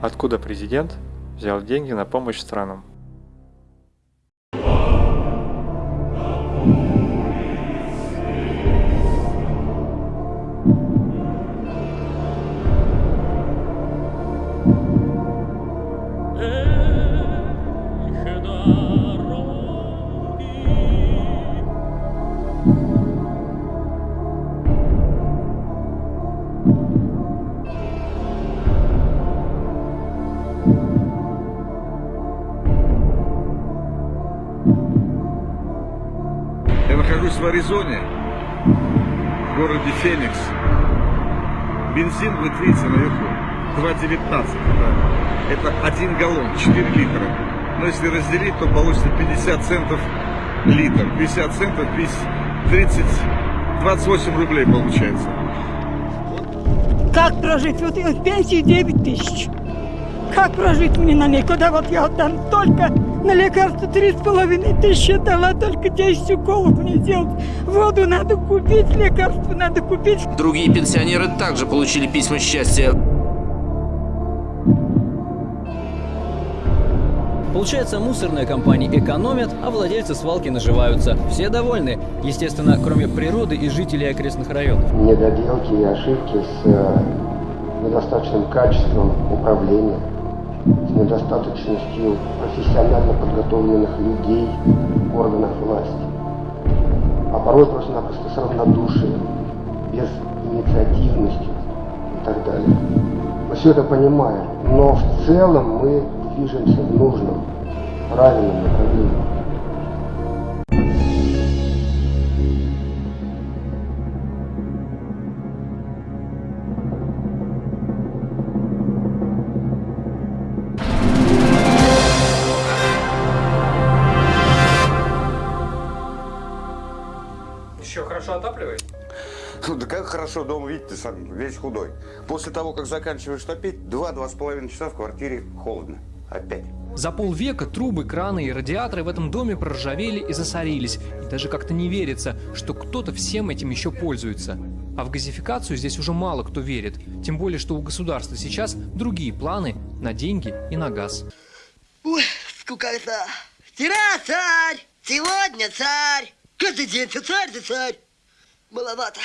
Откуда президент взял деньги на помощь странам? Нахожусь в Аризоне, в городе Феникс. Бензин будет, видите, наверху. 2,19. Да. Это один галлон, 4 литра. Но если разделить, то получится 50 центов литр. 50 центов, 30, 28 рублей получается. Как прожить? Вот в пенсии 9 тысяч. Как прожить мне на ней? Куда вот я отдам только на лекарства три с половиной тысячи дала, только 10 уколов мне сделать. Воду надо купить, лекарства надо купить. Другие пенсионеры также получили письма счастья. Получается, мусорные компании экономят, а владельцы свалки наживаются. Все довольны. Естественно, кроме природы и жителей окрестных районов. недоделки и ошибки с э, недостаточным качеством управления, с недостаточностью профессионально подготовленных людей в органах власти, а порой просто-напросто с равнодушием, без инициативности и так далее. Мы все это понимаем, но в целом мы движемся в нужном, правильном направлении. Хорошо отапливает? Ну да как хорошо дома, видите, ты сам весь худой. После того, как заканчиваешь топить, два-два с половиной часа в квартире холодно. Опять. За полвека трубы, краны и радиаторы в этом доме проржавели и засорились. И даже как-то не верится, что кто-то всем этим еще пользуется. А в газификацию здесь уже мало кто верит. Тем более, что у государства сейчас другие планы на деньги и на газ. Ой, скукота. Вчера царь, сегодня царь. Каждый день ты царь, ты царь. Маловато.